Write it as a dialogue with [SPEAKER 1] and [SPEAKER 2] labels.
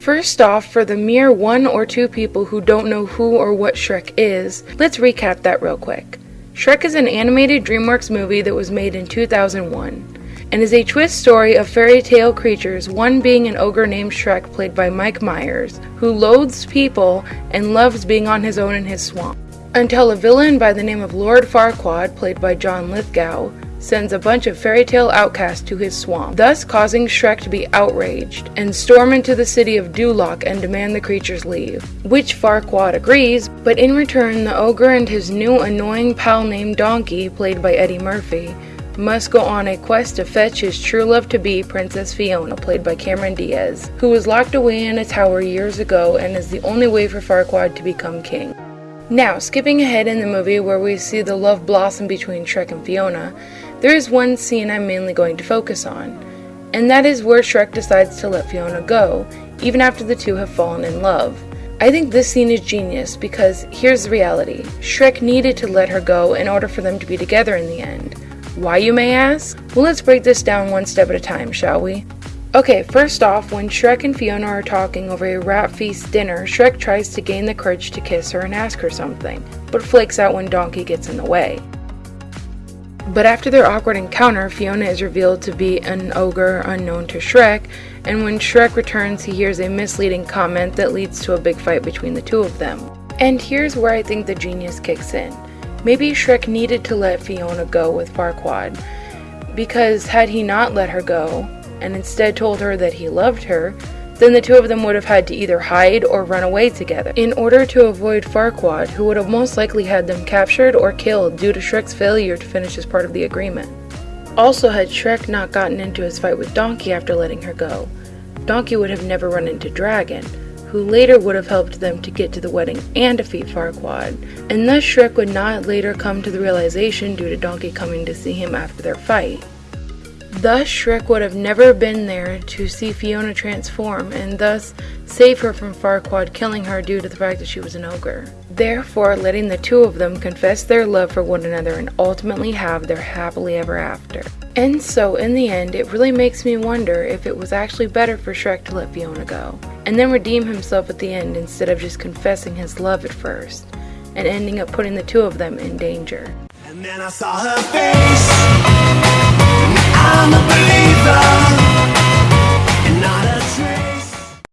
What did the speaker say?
[SPEAKER 1] First off, for the mere one or two people who don't know who or what Shrek is, let's recap that real quick. Shrek is an animated DreamWorks movie that was made in 2001 and is a twist story of fairy tale creatures, one being an ogre named Shrek, played by Mike Myers, who loathes people and loves being on his own in his swamp. Until a villain by the name of Lord Farquaad, played by John Lithgow, sends a bunch of fairy tale outcasts to his swamp, thus causing Shrek to be outraged and storm into the city of Duloc and demand the creatures leave. Which Farquaad agrees, but in return, the ogre and his new annoying pal named Donkey, played by Eddie Murphy, must go on a quest to fetch his true love to be, Princess Fiona, played by Cameron Diaz, who was locked away in a tower years ago and is the only way for Farquaad to become king. Now, skipping ahead in the movie where we see the love blossom between Shrek and Fiona, there is one scene I'm mainly going to focus on, and that is where Shrek decides to let Fiona go, even after the two have fallen in love. I think this scene is genius because here's the reality Shrek needed to let her go in order for them to be together in the end. Why, you may ask? Well, let's break this down one step at a time, shall we? Okay, first off, when Shrek and Fiona are talking over a rat feast dinner, Shrek tries to gain the courage to kiss her and ask her something, but flakes out when Donkey gets in the way. But after their awkward encounter, Fiona is revealed to be an ogre unknown to Shrek, and when Shrek returns, he hears a misleading comment that leads to a big fight between the two of them. And here's where I think the genius kicks in. Maybe Shrek needed to let Fiona go with Farquaad, because had he not let her go, and instead told her that he loved her, then the two of them would have had to either hide or run away together, in order to avoid Farquaad, who would have most likely had them captured or killed due to Shrek's failure to finish his part of the agreement. Also, had Shrek not gotten into his fight with Donkey after letting her go, Donkey would have never run into Dragon, who later would have helped them to get to the wedding and defeat Farquaad, and thus Shrek would not later come to the realization due to Donkey coming to see him after their fight. Thus, Shrek would have never been there to see Fiona transform and thus save her from Farquaad killing her due to the fact that she was an ogre. Therefore, letting the two of them confess their love for one another and ultimately have their happily ever after. And so, in the end, it really makes me wonder if it was actually better for Shrek to let Fiona go, and then redeem himself at the end instead of just confessing his love at first, and ending up putting the two of them in danger. And then I saw her face.